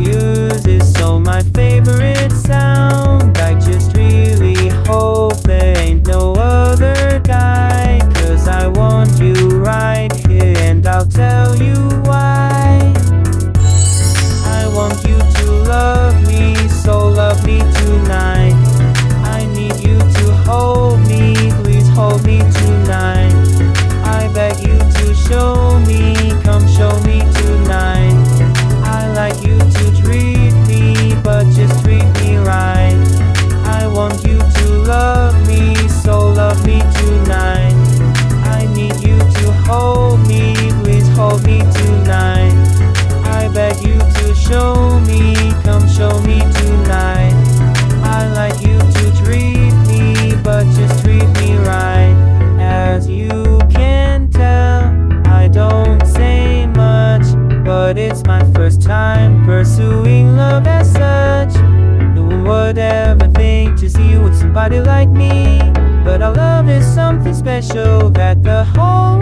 Hughes so my favorite sound. nobody like me. But our love is something special that the whole